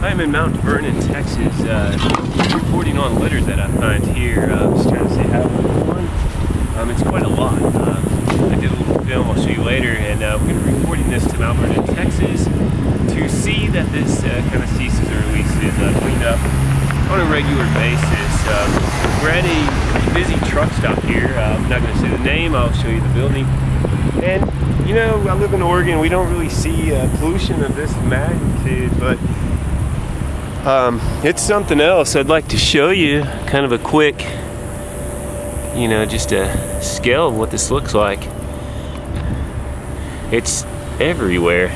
I'm in Mount Vernon, Texas, uh, reporting on litter that I find here. Uh, just trying to say how one. Um, it's quite a lot. Uh, I did a little film I'll show you later, and uh, we're going to be reporting this to Mount Vernon, Texas, to see that this uh, kind of ceases or at releases uh, cleaned up on a regular basis. Um, we're at a busy truck stop here. Uh, I'm not going to say the name. I'll show you the building. And you know, I live in Oregon. We don't really see pollution of this magnitude, but um, it's something else. I'd like to show you kind of a quick, you know, just a scale of what this looks like. It's everywhere.